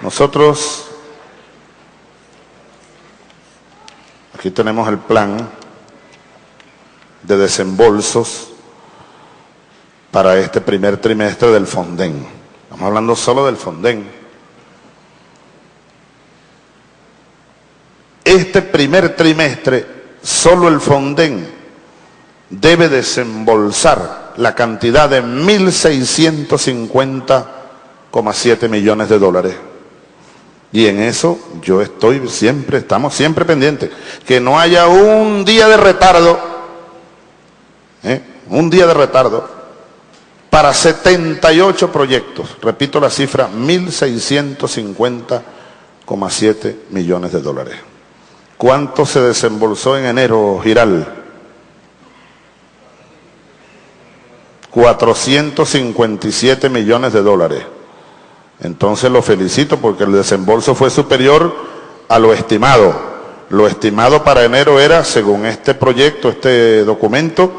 Nosotros, aquí tenemos el plan de desembolsos para este primer trimestre del Fonden. Estamos hablando solo del Fonden. Este primer trimestre, solo el Fonden debe desembolsar la cantidad de 1.650,7 millones de dólares. Y en eso yo estoy siempre, estamos siempre pendientes. Que no haya un día de retardo, ¿eh? un día de retardo, para 78 proyectos. Repito la cifra, 1.650,7 millones de dólares. ¿Cuánto se desembolsó en enero, Giral? 457 millones de dólares. Entonces lo felicito porque el desembolso fue superior a lo estimado. Lo estimado para enero era, según este proyecto, este documento,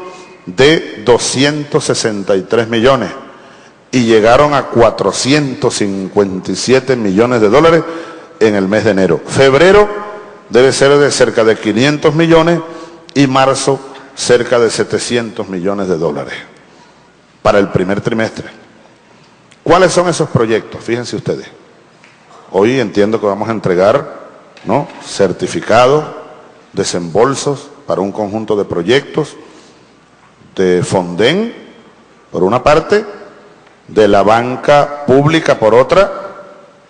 de 263 millones y llegaron a 457 millones de dólares en el mes de enero. Febrero debe ser de cerca de 500 millones y marzo cerca de 700 millones de dólares para el primer trimestre. ¿Cuáles son esos proyectos? Fíjense ustedes. Hoy entiendo que vamos a entregar ¿no? certificados, desembolsos para un conjunto de proyectos de Fonden, por una parte, de la banca pública por otra,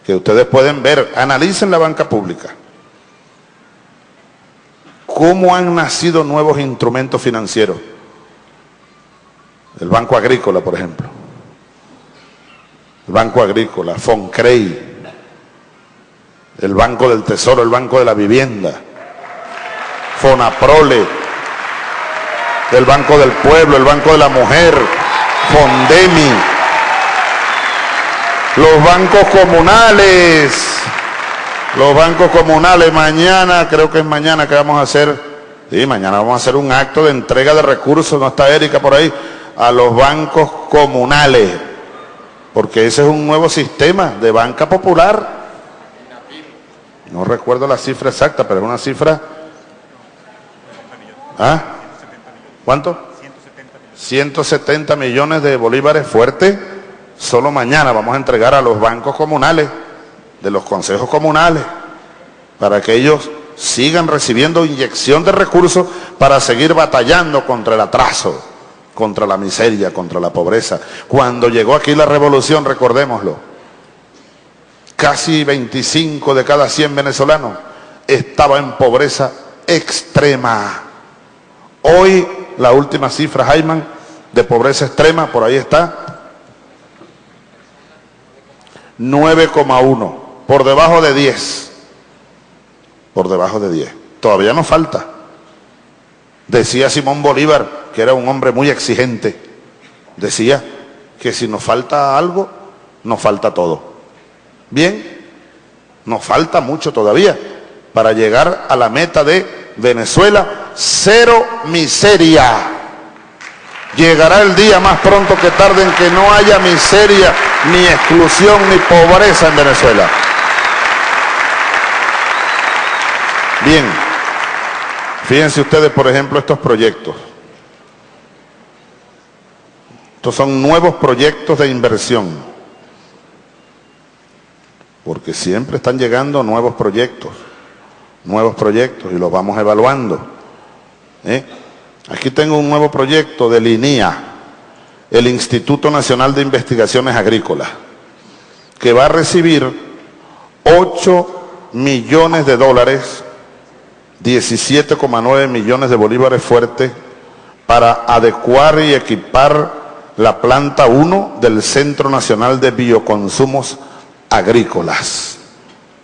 que ustedes pueden ver, analicen la banca pública. ¿Cómo han nacido nuevos instrumentos financieros? El Banco Agrícola, por ejemplo. El Banco Agrícola, Foncrey, el Banco del Tesoro, el Banco de la Vivienda, Fonaprole, el Banco del Pueblo, el Banco de la Mujer, Fondemi, los bancos comunales, los bancos comunales, mañana, creo que es mañana que vamos a hacer, sí, mañana vamos a hacer un acto de entrega de recursos, no está Erika por ahí, a los bancos comunales, porque ese es un nuevo sistema de banca popular. No recuerdo la cifra exacta, pero es una cifra... ¿Ah? ¿Cuánto? 170 millones de bolívares fuertes. Solo mañana vamos a entregar a los bancos comunales, de los consejos comunales, para que ellos sigan recibiendo inyección de recursos para seguir batallando contra el atraso contra la miseria, contra la pobreza. Cuando llegó aquí la revolución, recordémoslo, casi 25 de cada 100 venezolanos estaba en pobreza extrema. Hoy la última cifra, Jaiman, de pobreza extrema, por ahí está, 9,1, por debajo de 10, por debajo de 10. Todavía nos falta. Decía Simón Bolívar, que era un hombre muy exigente, decía que si nos falta algo, nos falta todo. Bien, nos falta mucho todavía para llegar a la meta de Venezuela, cero miseria. Llegará el día más pronto que tarde en que no haya miseria, ni exclusión, ni pobreza en Venezuela. Bien. Fíjense ustedes, por ejemplo, estos proyectos. Son nuevos proyectos de inversión. Porque siempre están llegando nuevos proyectos, nuevos proyectos y los vamos evaluando. ¿eh? Aquí tengo un nuevo proyecto del INIA, el Instituto Nacional de Investigaciones Agrícolas, que va a recibir 8 millones de dólares 17,9 millones de bolívares fuertes para adecuar y equipar la planta 1 del Centro Nacional de Bioconsumos Agrícolas.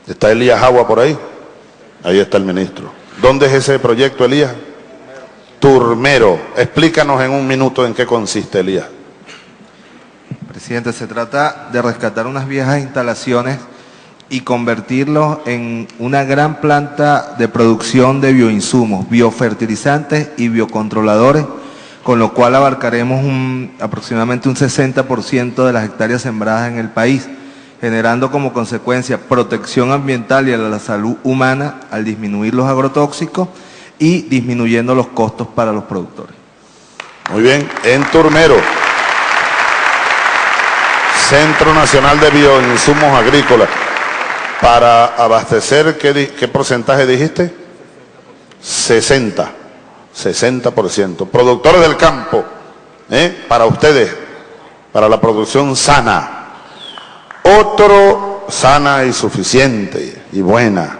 ¿Está Elías Agua por ahí? Ahí está el ministro. ¿Dónde es ese proyecto, Elías? Turmero. Explícanos en un minuto en qué consiste, Elías. Presidente, se trata de rescatar unas viejas instalaciones y convertirlos en una gran planta de producción de bioinsumos, biofertilizantes y biocontroladores, con lo cual abarcaremos aproximadamente un 60% de las hectáreas sembradas en el país generando como consecuencia protección ambiental y a la salud humana al disminuir los agrotóxicos y disminuyendo los costos para los productores. Muy bien, en Turmero, Centro Nacional de Bioinsumos Agrícolas, para abastecer, ¿qué, qué porcentaje dijiste? 60, 60%. Productores del campo, ¿eh? para ustedes, para la producción sana. Otro sana y suficiente y buena.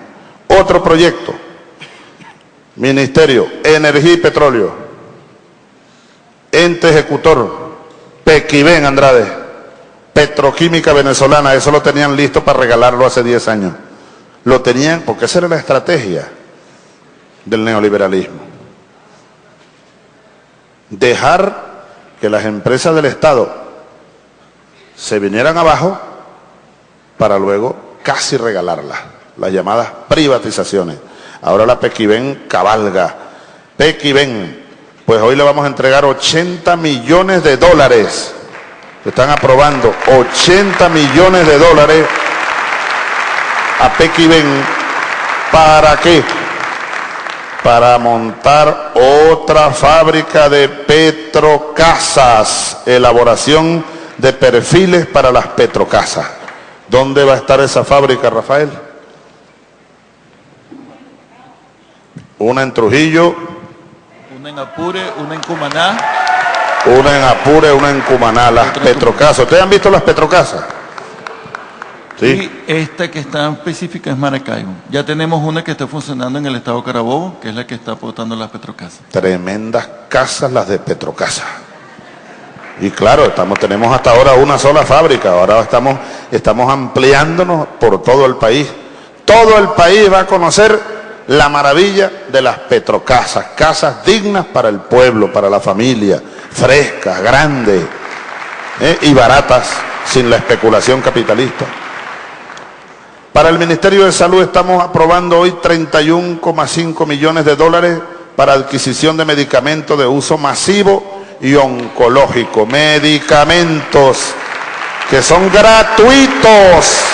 Otro proyecto. Ministerio, Energía y Petróleo. Ente ejecutor, Pequibén Andrade. Petroquímica venezolana, eso lo tenían listo para regalarlo hace 10 años. Lo tenían, porque esa era la estrategia del neoliberalismo. Dejar que las empresas del Estado se vinieran abajo para luego casi regalarlas, las llamadas privatizaciones. Ahora la Pequiven cabalga. Pequiven, pues hoy le vamos a entregar 80 millones de dólares están aprobando 80 millones de dólares a Pequiven. ¿Para qué? Para montar otra fábrica de petrocasas, elaboración de perfiles para las petrocasas. ¿Dónde va a estar esa fábrica, Rafael? Una en Trujillo. Una en Apure, una en Cumaná una en Apure, una en Cumaná, las Petrocasas. ¿Ustedes han visto las Petrocasas? Sí. Y esta que está específica es Maracaibo. Ya tenemos una que está funcionando en el estado Carabobo, que es la que está aportando las Petrocasas. Tremendas casas las de Petrocasa. Y claro, estamos, tenemos hasta ahora una sola fábrica, ahora estamos, estamos ampliándonos por todo el país. Todo el país va a conocer la maravilla de las Petrocasas, casas dignas para el pueblo, para la familia, frescas, grandes ¿eh? y baratas, sin la especulación capitalista. Para el Ministerio de Salud estamos aprobando hoy 31,5 millones de dólares para adquisición de medicamentos de uso masivo y oncológico. Medicamentos que son gratuitos